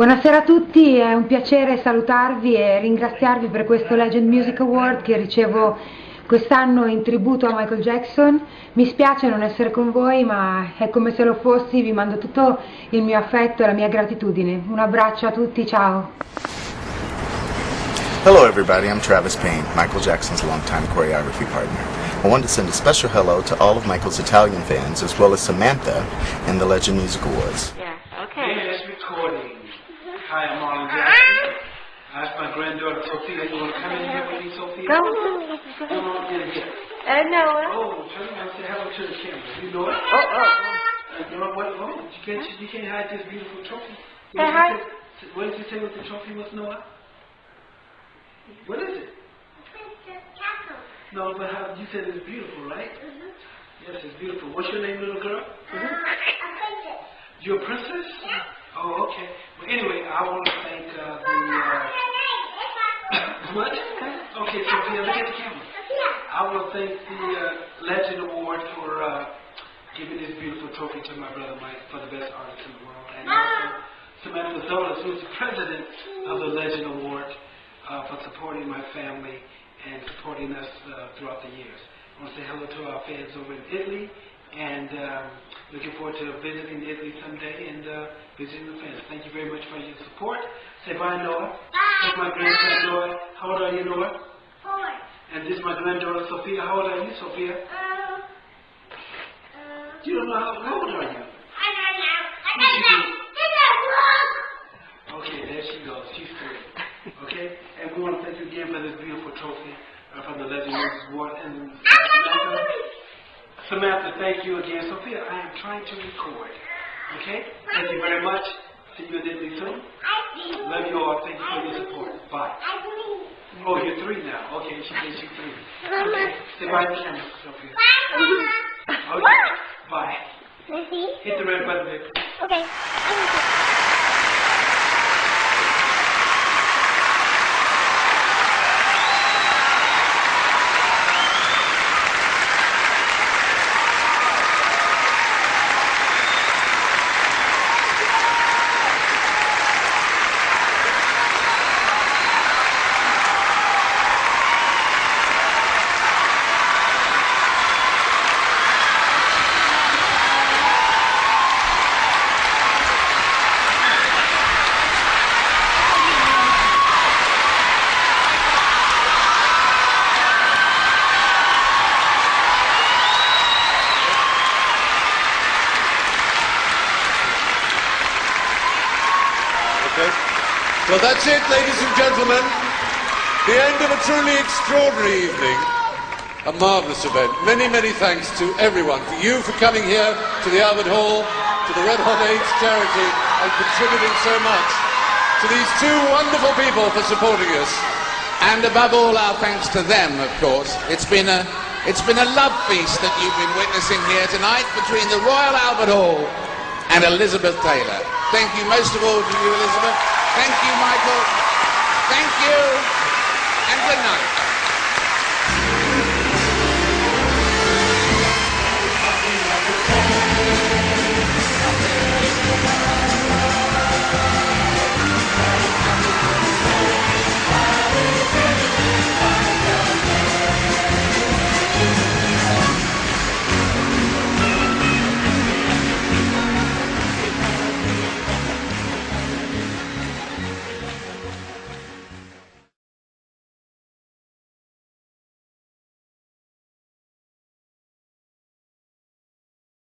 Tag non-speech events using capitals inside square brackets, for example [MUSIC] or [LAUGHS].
Buonasera a tutti, è un piacere salutarvi e ringraziarvi per questo Legend Music Award che ricevo quest'anno in tributo a Michael Jackson. Mi spiace non essere con voi, ma è come se lo fossi, vi mando tutto il mio affetto e la mia gratitudine. Un abbraccio a tutti, ciao! Hello everybody, I'm Travis Payne, Michael Jackson's longtime choreography partner. I wanted to send a special hello to all of Michael's Italian fans, as well as Samantha and the Legend Music Awards. Okay. Recording. Hi, I'm Marlon Jackson. I asked my granddaughter Sophia, you want to come in here with me, Sophia? Come on in here. Uh, Noah. Oh, turn around and say hello to the camera. You know it? Oh, oh, oh. Uh, you know what? Oh, you can't, you can't hide this beautiful trophy. What did hi. say- What did you say what the trophy was, Noah? What is it? No, but how, you said it's beautiful, right? Mhm. Yes, it's beautiful. What's your name, little girl? You're a princess? Yeah. Oh, okay. Well, anyway, I want to thank uh, the. Uh, [LAUGHS] what? Okay, Sophia, look at the camera. I want to thank the uh, Legend Award for uh, giving this beautiful trophy to my brother Mike for the best artist in the world, and also Samantha Zolas, who's the president of the Legend Award, uh, for supporting my family and supporting us uh, throughout the years. I want to say hello to our fans over in Italy, and um, looking forward to visiting Italy someday and uh, visiting the fans. Thank you very much for your support. Say bye, Noah. Bye. That's my grandson, Noah. How old are you, Noah? Four. And this is my granddaughter, Sophia. How old are you, Sophia? You don't know how, how old are you? I don't know. I don't Okay, there she goes. She's three. Okay? And we want to thank you again for this beautiful trophy uh, from the Legend Award. And Samantha, thank you again. Sophia, I am trying to record. Okay? Thank you very much. See you in Italy soon. Love you all. Thank you for your support. Bye. Oh, you're three now. Okay, she says she's three. Okay. Say bye to the camera, Sophia. Okay. Bye. Hit the red button, baby. Okay. Well, that's it, ladies and gentlemen. The end of a truly extraordinary evening. A marvellous event. Many, many thanks to everyone. For you for coming here to the Albert Hall, to the Red Hot AIDS charity, and contributing so much. To these two wonderful people for supporting us. And above all, our thanks to them, of course. It's been a, it's been a love feast that you've been witnessing here tonight between the Royal Albert Hall and Elizabeth Taylor. Thank you most of all to you, Elizabeth. Thank you, Michael. Thank you, and good night.